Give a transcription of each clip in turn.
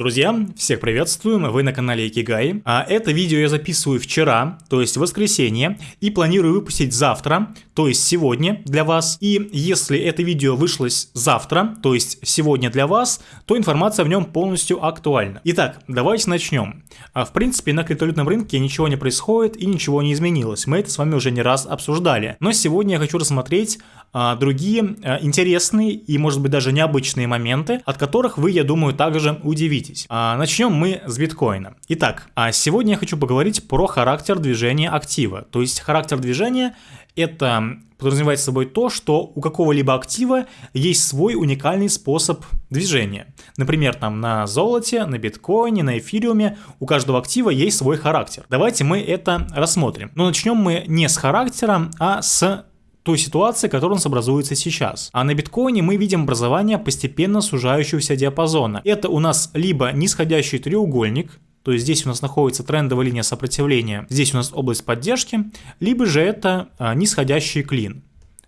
Друзья, всех приветствую, вы на канале Икигай. А это видео я записываю вчера, то есть воскресенье, и планирую выпустить завтра, то есть сегодня для вас. И если это видео вышло завтра, то есть сегодня для вас, то информация в нем полностью актуальна. Итак, давайте начнем. А, в принципе, на криптовалютном рынке ничего не происходит и ничего не изменилось. Мы это с вами уже не раз обсуждали. Но сегодня я хочу рассмотреть а, другие а, интересные и, может быть, даже необычные моменты, от которых вы, я думаю, также удивитесь. А, начнем мы с биткоина. Итак, а сегодня я хочу поговорить про характер движения актива. То есть характер движения это подразумевает собой то, что у какого-либо актива есть свой уникальный способ движения. Например, там на золоте, на биткоине, на эфириуме у каждого актива есть свой характер. Давайте мы это рассмотрим. Но начнем мы не с характера, а с той ситуации, которая у нас образуется сейчас. А на биткоине мы видим образование постепенно сужающегося диапазона. Это у нас либо нисходящий треугольник, то есть здесь у нас находится трендовая линия сопротивления, здесь у нас область поддержки, либо же это а, нисходящий клин.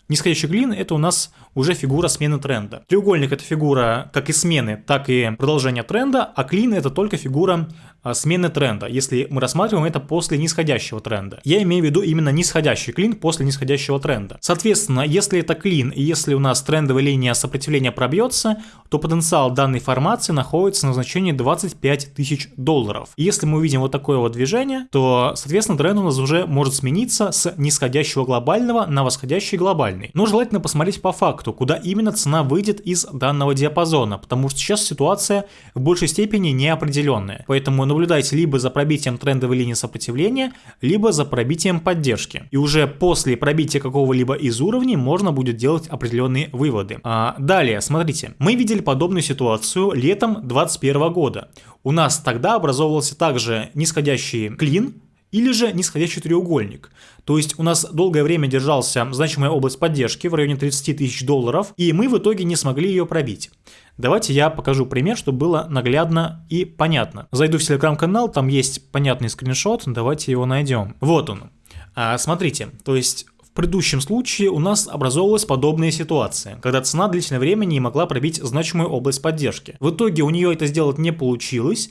Нисходящий клин это у нас уже фигура смены тренда. Треугольник это фигура как и смены, так и продолжения тренда, а клин это только фигура а, смены тренда, если мы рассматриваем это после нисходящего тренда. Я имею в виду именно нисходящий клин после нисходящего тренда. Соответственно, если это клин и если у нас трендовая линия сопротивления пробьется, то потенциал данной формации находится на значении 25 тысяч долларов. И если мы увидим вот такое вот движение, то, соответственно, тренд у нас уже может смениться с нисходящего глобального на восходящий глобальный. Но желательно посмотреть по факту, куда именно цена выйдет из данного диапазона, потому что сейчас ситуация в большей степени неопределенная. Поэтому наблюдайте либо за пробитием трендовой линии сопротивления, либо за пробитием поддержки. И уже после пробития какого-либо из уровней можно будет делать определенные выводы. А, далее, смотрите, мы видели подобную ситуацию летом 2021 года. У нас тогда образовывался также нисходящий клин, или же нисходящий треугольник. То есть у нас долгое время держался значимая область поддержки в районе 30 тысяч долларов, и мы в итоге не смогли ее пробить. Давайте я покажу пример, чтобы было наглядно и понятно. Зайду в телеграм-канал, там есть понятный скриншот, давайте его найдем. Вот он. А, смотрите, то есть в предыдущем случае у нас образовалась подобная ситуация, когда цена длительное время не могла пробить значимую область поддержки. В итоге у нее это сделать не получилось,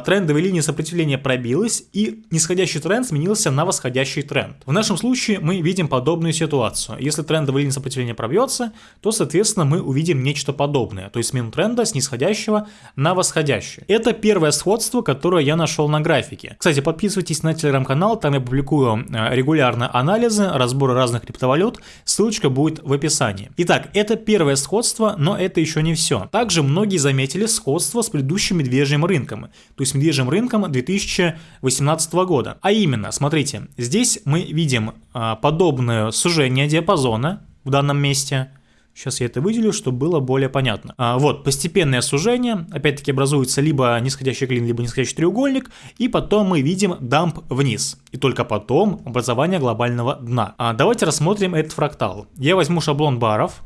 трендовая линия сопротивления пробилась и нисходящий тренд сменился на восходящий тренд. В нашем случае мы видим подобную ситуацию. Если трендовая линия сопротивления пробьется, то соответственно мы увидим нечто подобное, то есть смену тренда с нисходящего на восходящий. Это первое сходство, которое я нашел на графике. Кстати, подписывайтесь на телеграм-канал, там я публикую э, регулярно анализы, разборы разных криптовалют, ссылочка будет в описании. Итак, это первое сходство, но это еще не все. Также многие заметили сходство с предыдущим медвежьим рынком то есть медвежьим рынком 2018 года. А именно, смотрите, здесь мы видим а, подобное сужение диапазона в данном месте. Сейчас я это выделю, чтобы было более понятно. А, вот, постепенное сужение, опять-таки образуется либо нисходящий клин, либо нисходящий треугольник, и потом мы видим дамп вниз. И только потом образование глобального дна. А, давайте рассмотрим этот фрактал. Я возьму шаблон баров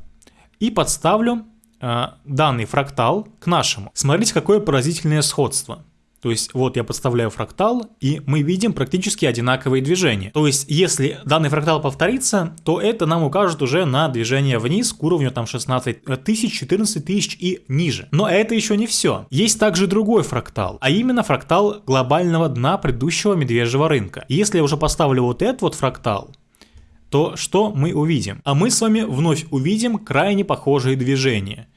и подставлю а, данный фрактал к нашему. Смотрите, какое поразительное сходство. То есть вот я подставляю фрактал, и мы видим практически одинаковые движения. То есть если данный фрактал повторится, то это нам укажет уже на движение вниз к уровню там 16 тысяч, 14 тысяч и ниже. Но это еще не все. Есть также другой фрактал, а именно фрактал глобального дна предыдущего медвежьего рынка. Если я уже поставлю вот этот вот фрактал, то что мы увидим? А мы с вами вновь увидим крайне похожие движения.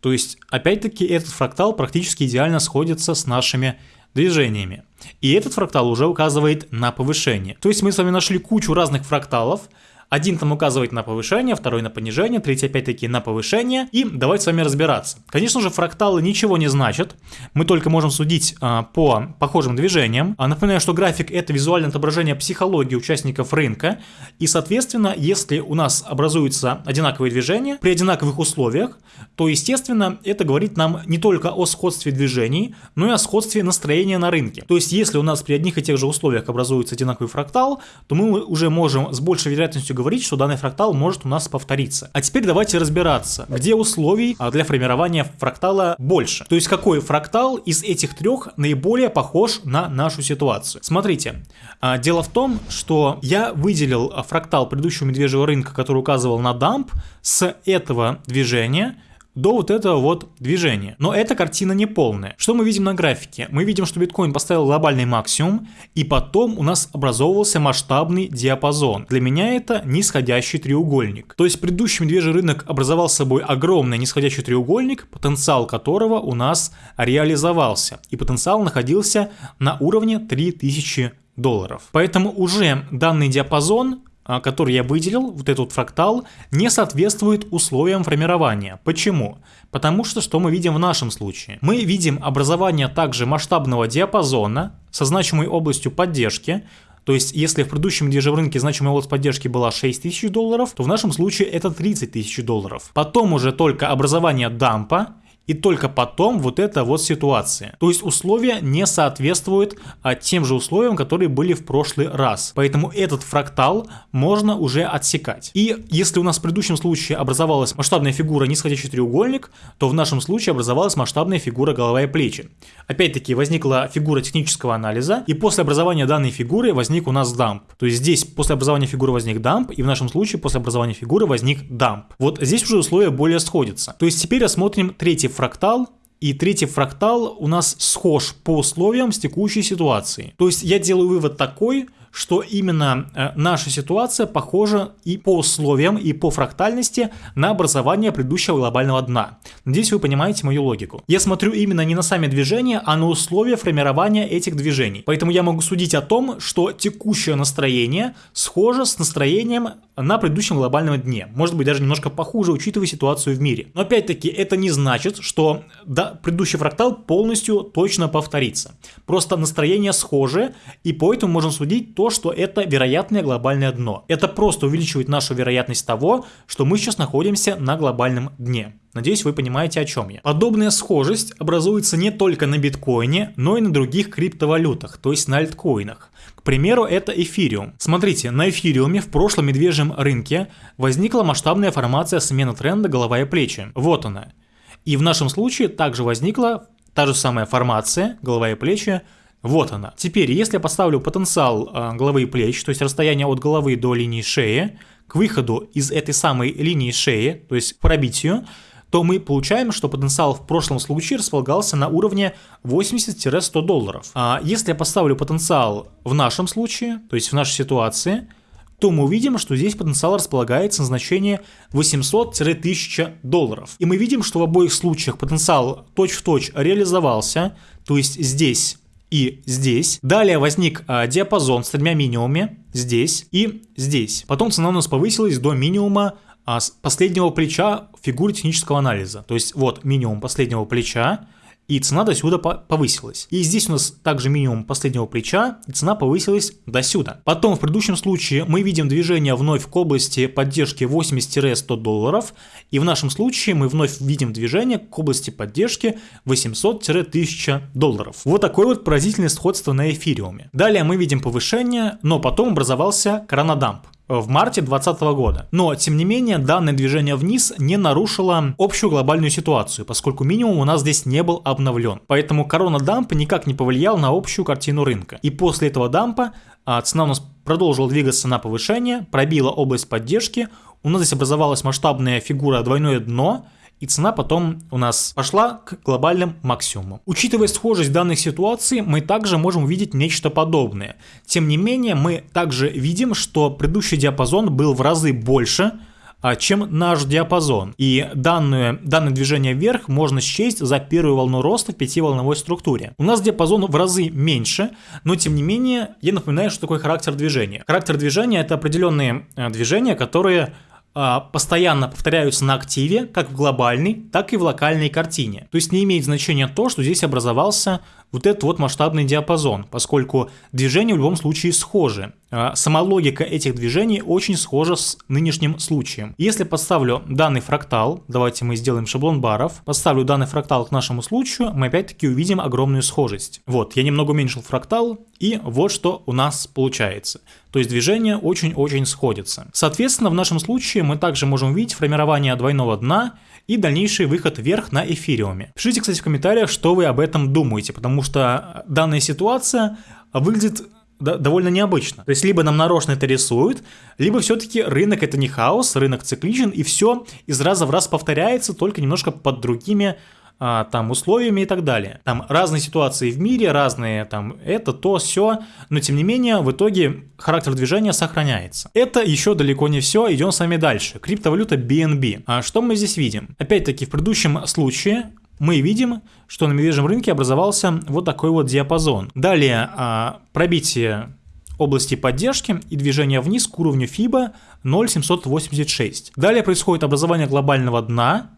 То есть, опять-таки, этот фрактал практически идеально сходится с нашими движениями. И этот фрактал уже указывает на повышение. То есть мы с вами нашли кучу разных фракталов, один там указывает на повышение, второй на понижение, третий опять-таки на повышение. И давайте с вами разбираться. Конечно же, фракталы ничего не значат. Мы только можем судить а, по похожим движениям. А, напоминаю, что график это визуальное отображение психологии участников рынка. И, соответственно, если у нас образуются одинаковые движения при одинаковых условиях, то, естественно, это говорит нам не только о сходстве движений, но и о сходстве настроения на рынке. То есть, если у нас при одних и тех же условиях образуется одинаковый фрактал, то мы уже можем с большей вероятностью говорить, что данный фрактал может у нас повториться. А теперь давайте разбираться, где условий а, для формирования фрактала больше. То есть какой фрактал из этих трех наиболее похож на нашу ситуацию. Смотрите, а, дело в том, что я выделил фрактал предыдущего медвежьего рынка, который указывал на дамп, с этого движения до вот этого вот движения. Но эта картина не полная. Что мы видим на графике? Мы видим, что биткоин поставил глобальный максимум, и потом у нас образовывался масштабный диапазон. Для меня это нисходящий треугольник. То есть предыдущий медвежий рынок образовал собой огромный нисходящий треугольник, потенциал которого у нас реализовался. И потенциал находился на уровне 3000 долларов. Поэтому уже данный диапазон который я выделил, вот этот фрактал, не соответствует условиям формирования. Почему? Потому что что мы видим в нашем случае? Мы видим образование также масштабного диапазона со значимой областью поддержки, то есть, если в предыдущем рынке значимая область поддержки была 6 тысяч долларов, то в нашем случае это 30 тысяч долларов. Потом уже только образование дампа, и только потом вот эта вот ситуация. То есть условия не соответствуют а, тем же условиям, которые были в прошлый раз. Поэтому этот фрактал можно уже отсекать. И если у нас в предыдущем случае образовалась масштабная фигура нисходящий треугольник, то в нашем случае образовалась масштабная фигура голова и плечи. Опять-таки возникла фигура технического анализа, и после образования данной фигуры возник у нас дамп. То есть здесь после образования фигуры возник дамп, и в нашем случае после образования фигуры возник дамп. Вот здесь уже условия более сходятся. То есть теперь рассмотрим третий фрактал, и третий фрактал у нас схож по условиям с текущей ситуацией. То есть я делаю вывод такой, что именно э, наша ситуация похожа и по условиям, и по фрактальности на образование предыдущего глобального дна. Надеюсь, вы понимаете мою логику. Я смотрю именно не на сами движения, а на условия формирования этих движений. Поэтому я могу судить о том, что текущее настроение схоже с настроением на предыдущем глобальном дне. Может быть, даже немножко похуже, учитывая ситуацию в мире. Но опять-таки, это не значит, что да, предыдущий фрактал полностью точно повторится. Просто настроение схоже, и поэтому можем судить то, что это вероятное глобальное дно. Это просто увеличивает нашу вероятность того, что мы сейчас находимся на глобальном дне. Надеюсь, вы понимаете, о чем я. Подобная схожесть образуется не только на биткоине, но и на других криптовалютах, то есть на альткоинах. К примеру, это эфириум. Смотрите, на эфириуме в прошлом медвежьем рынке возникла масштабная формация смены тренда голова и плечи. Вот она. И в нашем случае также возникла та же самая формация голова и плечи вот она. Теперь, если я поставлю потенциал э, головы и плеч, то есть расстояние от головы до линии шеи, к выходу из этой самой линии шеи, то есть к пробитию, то мы получаем, что потенциал в прошлом случае располагался на уровне 80-100 долларов. А если я поставлю потенциал в нашем случае, то есть в нашей ситуации, то мы увидим, что здесь потенциал располагается на значение 800-1000 долларов. И мы видим, что в обоих случаях потенциал точь-в-точь -точь реализовался, то есть здесь и здесь. Далее возник а, диапазон с тремя минимумами здесь и здесь. Потом цена у нас повысилась до минимума а, последнего плеча фигуры технического анализа. То есть вот минимум последнего плеча, и цена до сюда повысилась. И здесь у нас также минимум последнего плеча, и цена повысилась до сюда. Потом в предыдущем случае мы видим движение вновь к области поддержки 80-100 долларов, и в нашем случае мы вновь видим движение к области поддержки 800-1000 долларов. Вот такое вот поразительное сходство на эфириуме. Далее мы видим повышение, но потом образовался коронадамп в марте 2020 года. Но, тем не менее, данное движение вниз не нарушило общую глобальную ситуацию, поскольку минимум у нас здесь не был обновлен. Поэтому корона дампа никак не повлиял на общую картину рынка. И после этого дампа а, цена у нас продолжила двигаться на повышение, пробила область поддержки, у нас здесь образовалась масштабная фигура двойное дно, и цена потом у нас пошла к глобальным максимумам. Учитывая схожесть данных ситуаций, мы также можем увидеть нечто подобное. Тем не менее, мы также видим, что предыдущий диапазон был в разы больше, а, чем наш диапазон. И данное, данное движение вверх можно счесть за первую волну роста в пятиволновой структуре. У нас диапазон в разы меньше, но тем не менее, я напоминаю, что такое характер движения. Характер движения это определенные э, движения, которые а, постоянно повторяются на активе, как в глобальной, так и в локальной картине. То есть не имеет значения то, что здесь образовался вот этот вот масштабный диапазон, поскольку движения в любом случае схожи. А, сама логика этих движений очень схожа с нынешним случаем. Если поставлю данный фрактал, давайте мы сделаем шаблон баров, поставлю данный фрактал к нашему случаю, мы опять-таки увидим огромную схожесть. Вот, я немного уменьшил фрактал, и вот что у нас получается. То есть движения очень-очень сходятся. Соответственно, в нашем случае мы также можем увидеть формирование двойного дна и дальнейший выход вверх на эфириуме. Пишите, кстати, в комментариях, что вы об этом думаете, потому что данная ситуация выглядит довольно необычно. То есть либо нам нарочно это рисуют, либо все-таки рынок это не хаос, рынок цикличен, и все из раза в раз повторяется, только немножко под другими а, там условиями и так далее. Там разные ситуации в мире, разные там это, то, все, но тем не менее в итоге характер движения сохраняется. Это еще далеко не все, идем с вами дальше. Криптовалюта BNB. А что мы здесь видим? Опять-таки в предыдущем случае мы видим, что на медвежьем рынке образовался вот такой вот диапазон. Далее а, пробитие области поддержки и движение вниз к уровню FIBA 0,786. Далее происходит образование глобального дна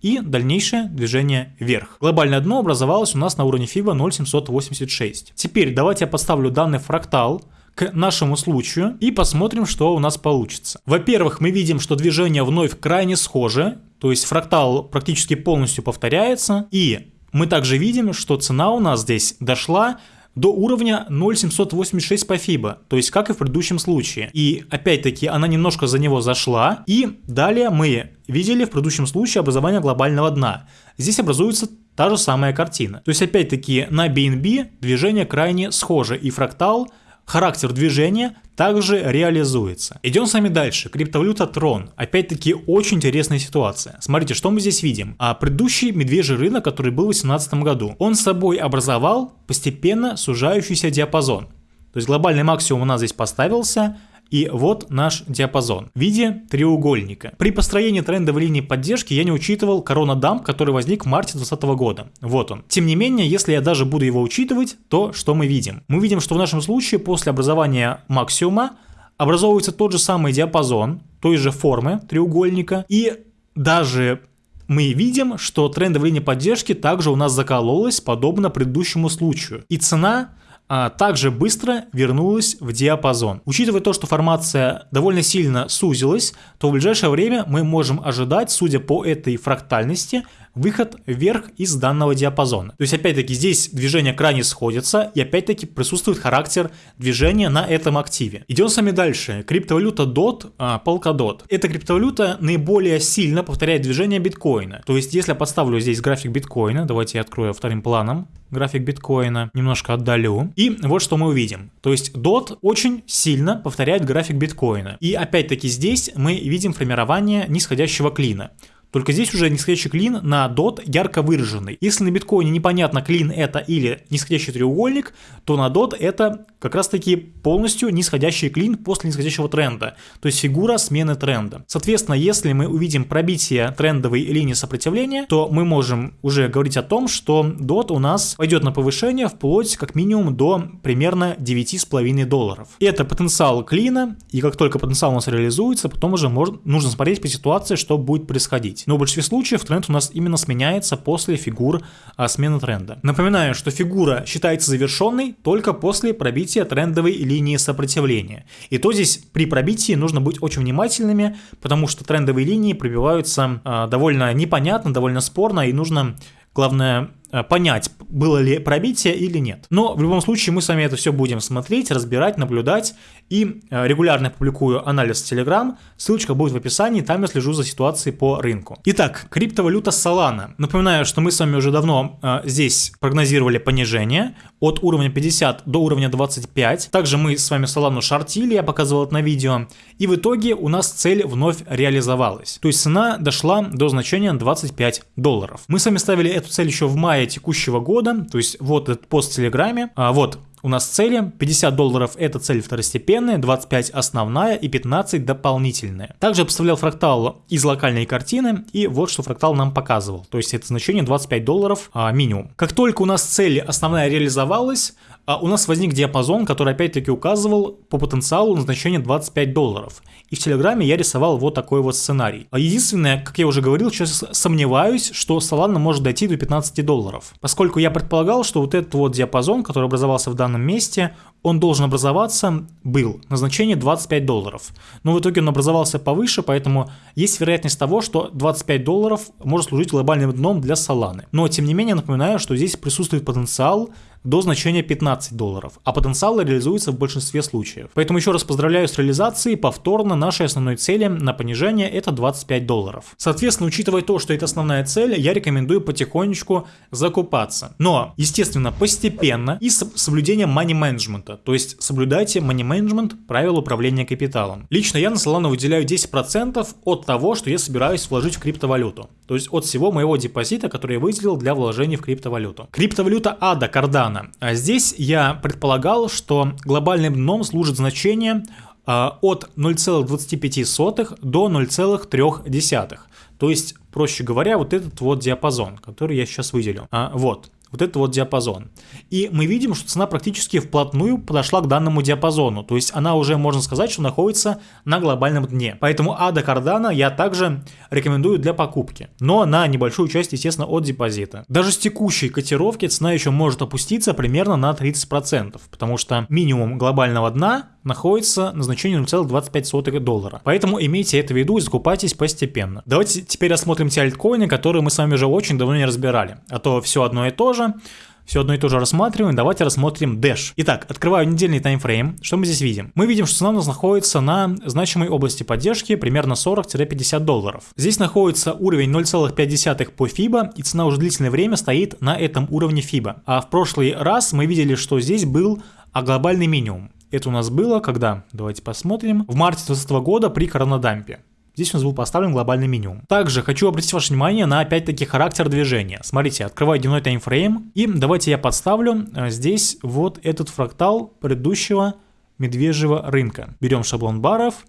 и дальнейшее движение вверх. Глобальное дно образовалось у нас на уровне FIBA 0,786. Теперь давайте я поставлю данный фрактал к нашему случаю и посмотрим, что у нас получится. Во-первых, мы видим, что движение вновь крайне схоже, то есть фрактал практически полностью повторяется, и мы также видим, что цена у нас здесь дошла до уровня 0,786 по FIBA, то есть как и в предыдущем случае. И опять-таки она немножко за него зашла, и далее мы видели в предыдущем случае образование глобального дна. Здесь образуется та же самая картина. То есть опять-таки на BNB движение крайне схоже, и фрактал характер движения также реализуется. Идем с вами дальше. Криптовалюта Tron. Опять-таки очень интересная ситуация. Смотрите, что мы здесь видим. А предыдущий медвежий рынок, который был в 2018 году, он собой образовал постепенно сужающийся диапазон. То есть глобальный максимум у нас здесь поставился, и вот наш диапазон в виде треугольника. При построении трендовой линии поддержки я не учитывал корона дамп, который возник в марте 2020 года. Вот он. Тем не менее, если я даже буду его учитывать, то что мы видим? Мы видим, что в нашем случае после образования максимума образовывается тот же самый диапазон той же формы треугольника и даже мы видим, что трендовая линия поддержки также у нас закололась, подобно предыдущему случаю. И цена а также быстро вернулась в диапазон. Учитывая то, что формация довольно сильно сузилась, то в ближайшее время мы можем ожидать, судя по этой фрактальности, выход вверх из данного диапазона. То есть опять-таки здесь движения крайне сходятся и опять-таки присутствует характер движения на этом активе. Идем с вами дальше. Криптовалюта DOT, а, Polkadot. Эта криптовалюта наиболее сильно повторяет движение биткоина. То есть если я подставлю здесь график биткоина, давайте я открою вторым планом график биткоина, немножко отдалю. И вот что мы увидим. То есть DOT очень сильно повторяет график биткоина. И опять-таки здесь мы видим формирование нисходящего клина. Только здесь уже нисходящий клин на DOT ярко выраженный. Если на биткоине непонятно клин это или нисходящий треугольник, то на DOT это как раз таки полностью нисходящий клин после нисходящего тренда. То есть фигура смены тренда. Соответственно, если мы увидим пробитие трендовой линии сопротивления, то мы можем уже говорить о том, что DOT у нас пойдет на повышение вплоть как минимум до примерно 9,5 долларов. Это потенциал клина, и как только потенциал у нас реализуется, потом уже можно, нужно смотреть по ситуации, что будет происходить изменить. Но в большинстве случаев тренд у нас именно сменяется после фигур а, смены тренда. Напоминаю, что фигура считается завершенной только после пробития трендовой линии сопротивления. И то здесь при пробитии нужно быть очень внимательными, потому что трендовые линии пробиваются а, довольно непонятно, довольно спорно, и нужно Главное понять, было ли пробитие или нет. Но в любом случае мы с вами это все будем смотреть, разбирать, наблюдать. И э, регулярно публикую анализ в Telegram, ссылочка будет в описании, там я слежу за ситуацией по рынку. Итак, криптовалюта Solana. Напоминаю, что мы с вами уже давно э, здесь прогнозировали понижение от уровня 50 до уровня 25. Также мы с вами Solana шортили, я показывал это на видео. И в итоге у нас цель вновь реализовалась. То есть цена дошла до значения 25 долларов. Мы с вами ставили эту цель еще в мае текущего года, то есть вот этот пост в Телеграме, а, вот у нас цели, 50 долларов это цель второстепенная, 25 основная и 15 дополнительная. Также я поставлял фрактал из локальной картины и вот что фрактал нам показывал, то есть это значение 25 долларов а, минимум. Как только у нас цель основная реализовалась, а у нас возник диапазон, который опять-таки указывал по потенциалу на значение 25 долларов. И в Телеграме я рисовал вот такой вот сценарий. А единственное, как я уже говорил, сейчас сомневаюсь, что Solana может дойти до 15 долларов. Поскольку я предполагал, что вот этот вот диапазон, который образовался в данном месте, он должен образоваться, был на значение 25 долларов. Но в итоге он образовался повыше, поэтому есть вероятность того, что 25 долларов может служить глобальным дном для Solana. Но тем не менее напоминаю, что здесь присутствует потенциал до значения 15 долларов, а потенциал реализуется в большинстве случаев. Поэтому еще раз поздравляю с реализацией, повторно нашей основной цели на понижение это 25 долларов. Соответственно, учитывая то, что это основная цель, я рекомендую потихонечку закупаться. Но, естественно, постепенно и с соблюдением money management, то есть соблюдайте money management правил управления капиталом. Лично я на Solana выделяю 10% от того, что я собираюсь вложить в криптовалюту. То есть от всего моего депозита, который я выделил для вложений в криптовалюту. Криптовалюта ADA Cardano. А здесь я предполагал, что глобальным дном служит значение а, от 0,25 до 0,3. То есть, проще говоря, вот этот вот диапазон, который я сейчас выделил. А, вот вот это вот диапазон. И мы видим, что цена практически вплотную подошла к данному диапазону, то есть она уже, можно сказать, что находится на глобальном дне. Поэтому Ада Cardano я также рекомендую для покупки, но на небольшую часть, естественно, от депозита. Даже с текущей котировки цена еще может опуститься примерно на 30%, потому что минимум глобального дна находится на значении 0,25 доллара. Поэтому имейте это в виду и закупайтесь постепенно. Давайте теперь рассмотрим те альткоины, которые мы с вами уже очень давно не разбирали. А то все одно и то же все одно и то же рассматриваем, давайте рассмотрим Dash. Итак, открываю недельный таймфрейм. Что мы здесь видим? Мы видим, что цена у нас находится на значимой области поддержки примерно 40-50 долларов. Здесь находится уровень 0,5 по FIBA, и цена уже длительное время стоит на этом уровне FIBA. А в прошлый раз мы видели, что здесь был а глобальный минимум. Это у нас было когда? Давайте посмотрим. В марте 2020 года при коронадампе. Здесь у нас был поставлен глобальный минимум. Также хочу обратить ваше внимание на опять-таки характер движения. Смотрите, открываю дневной таймфрейм. И давайте я подставлю э, здесь вот этот фрактал предыдущего медвежьего рынка. Берем шаблон баров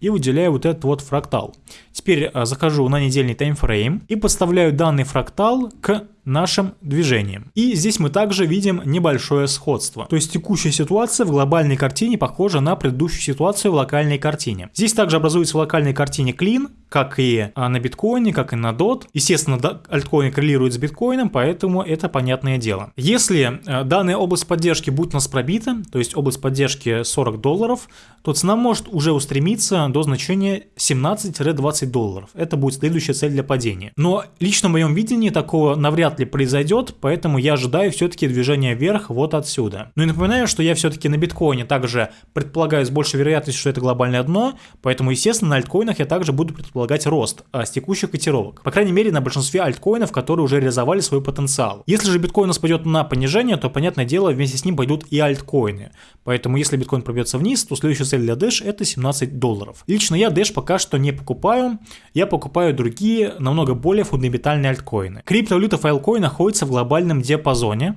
и выделяю вот этот вот фрактал. Теперь э, захожу на недельный таймфрейм и подставляю данный фрактал к нашим движением. И здесь мы также видим небольшое сходство. То есть текущая ситуация в глобальной картине похожа на предыдущую ситуацию в локальной картине. Здесь также образуется в локальной картине клин, как и а, на биткоине, как и на DOT. Естественно, альткоин коррелирует с биткоином, поэтому это понятное дело. Если а, данная область поддержки будет у нас пробита, то есть область поддержки 40 долларов, то цена может уже устремиться до значения 17-20 долларов. Это будет следующая цель для падения. Но лично в моем видении такого навряд ли произойдет, поэтому я ожидаю все-таки движения вверх вот отсюда. Ну и напоминаю, что я все-таки на биткоине также предполагаю с большей вероятностью, что это глобальное дно, поэтому, естественно, на альткоинах я также буду предполагать рост а, с текущих котировок. По крайней мере, на большинстве альткоинов, которые уже реализовали свой потенциал. Если же биткоин у нас пойдет на понижение, то, понятное дело, вместе с ним пойдут и альткоины. Поэтому, если биткоин пробьется вниз, то следующая цель для Dash это 17 долларов. Лично я Dash пока что не покупаю, я покупаю другие, намного более фундаментальные альткоины. Криптовалюта Filecoin Биткоин находится в глобальном диапазоне.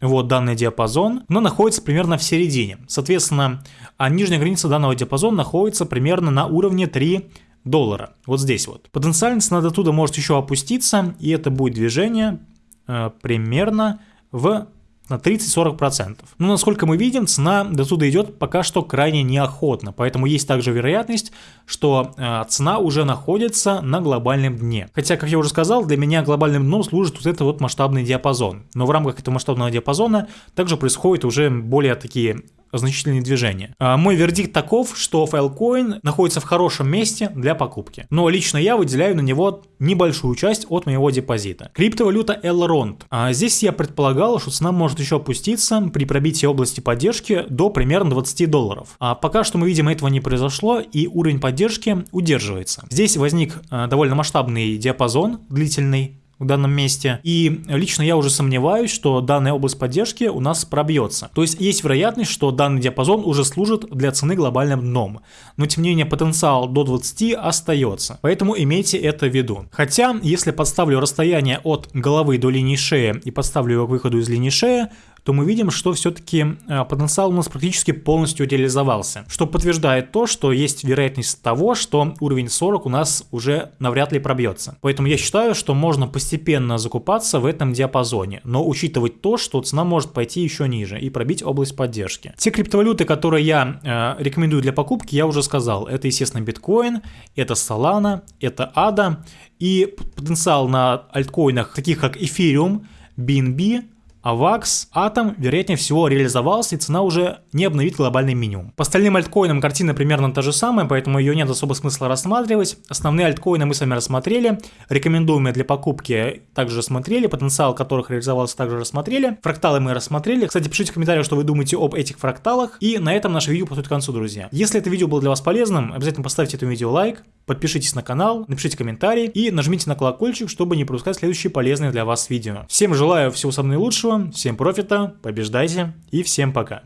Вот данный диапазон, но находится примерно в середине. Соответственно, а нижняя граница данного диапазона находится примерно на уровне 3 доллара. Вот здесь вот. Потенциально цена до туда может еще опуститься, и это будет движение э, примерно в на 30-40%. Но насколько мы видим, цена до туда идет пока что крайне неохотно, поэтому есть также вероятность, что э, цена уже находится на глобальном дне. Хотя, как я уже сказал, для меня глобальным дном служит вот этот вот масштабный диапазон. Но в рамках этого масштабного диапазона также происходят уже более такие значительные движения. А, мой вердикт таков, что Filecoin находится в хорошем месте для покупки. Но лично я выделяю на него небольшую часть от моего депозита. Криптовалюта Elrond. А здесь я предполагал, что цена может еще опуститься при пробитии области поддержки до примерно 20 долларов. А пока что мы видим, этого не произошло и уровень поддержки удерживается. Здесь возник а, довольно масштабный диапазон длительный, в данном месте. И лично я уже сомневаюсь, что данная область поддержки у нас пробьется. То есть есть вероятность, что данный диапазон уже служит для цены глобальным дном. Но тем не менее потенциал до 20 остается. Поэтому имейте это в виду. Хотя, если подставлю расстояние от головы до линии шеи и подставлю его к выходу из линии шеи, то мы видим, что все-таки э, потенциал у нас практически полностью реализовался, что подтверждает то, что есть вероятность того, что уровень 40 у нас уже навряд ли пробьется. Поэтому я считаю, что можно постепенно закупаться в этом диапазоне, но учитывать то, что цена может пойти еще ниже и пробить область поддержки. Те криптовалюты, которые я э, рекомендую для покупки, я уже сказал. Это, естественно, биткоин, это Solana, это ADA и потенциал на альткоинах, таких как Ethereum, BNB, AVAX, Atom, вероятнее всего, реализовался, и цена уже не обновит глобальный минимум. По остальным альткоинам картина примерно та же самая, поэтому ее нет особо смысла рассматривать. Основные альткоины мы с вами рассмотрели, рекомендуемые для покупки также рассмотрели, потенциал которых реализовался также рассмотрели, фракталы мы рассмотрели. Кстати, пишите в комментариях, что вы думаете об этих фракталах, и на этом наше видео подходит к концу, друзья. Если это видео было для вас полезным, обязательно поставьте этому видео лайк, подпишитесь на канал, напишите комментарий и нажмите на колокольчик, чтобы не пропускать следующие полезные для вас видео. Всем желаю всего самого наилучшего, всем профита, побеждайте и всем пока.